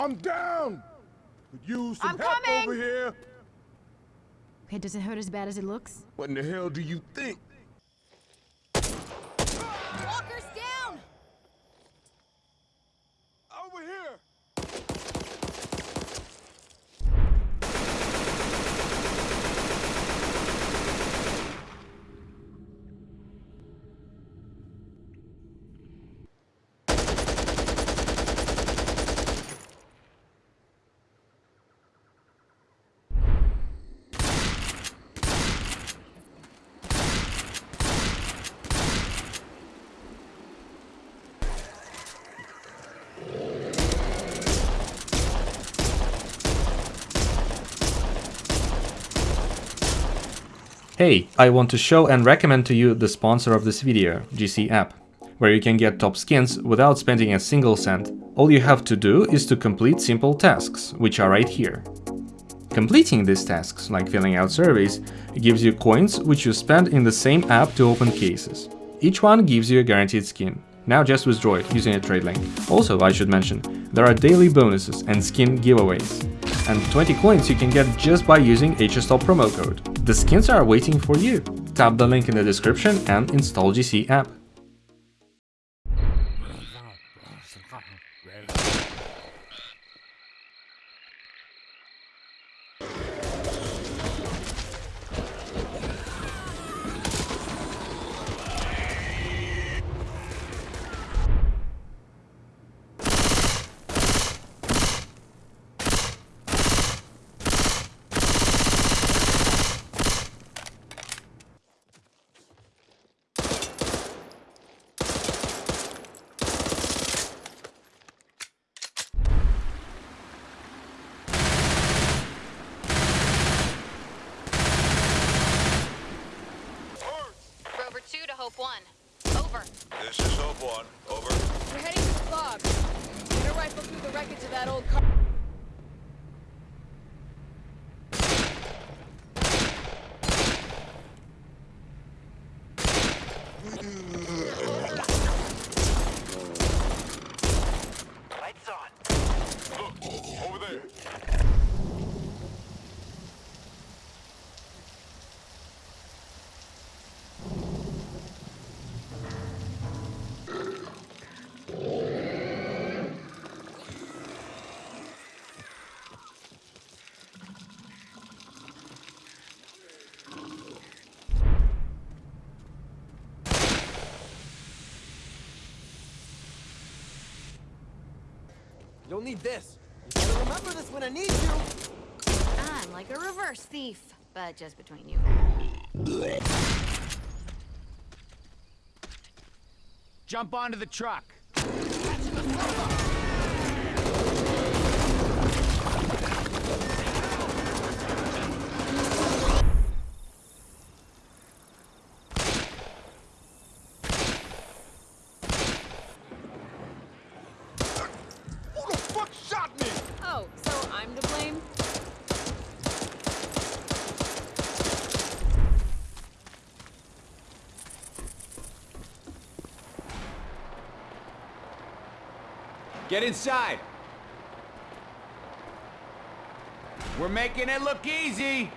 I'm down! Could use some I'm help coming! over here. Okay, does it hurt as bad as it looks? What in the hell do you think? Walker's down! Over here! Hey, I want to show and recommend to you the sponsor of this video, GC App, where you can get top skins without spending a single cent. All you have to do is to complete simple tasks, which are right here. Completing these tasks, like filling out surveys, gives you coins which you spend in the same app to open cases. Each one gives you a guaranteed skin. Now just withdraw it using a trade link. Also, I should mention, there are daily bonuses and skin giveaways. And 20 coins you can get just by using HSL promo code. The skins are waiting for you. Tap the link in the description and install GC app. Hope 1. Over. This is Hope One. Over. We're heading to the fog. Get a rifle through the wreckage of that old car. Lights on. Look, over there. You'll need this. You gotta remember this when I need you. I'm like a reverse thief, but just between you. Jump onto the truck. Get inside. We're making it look easy.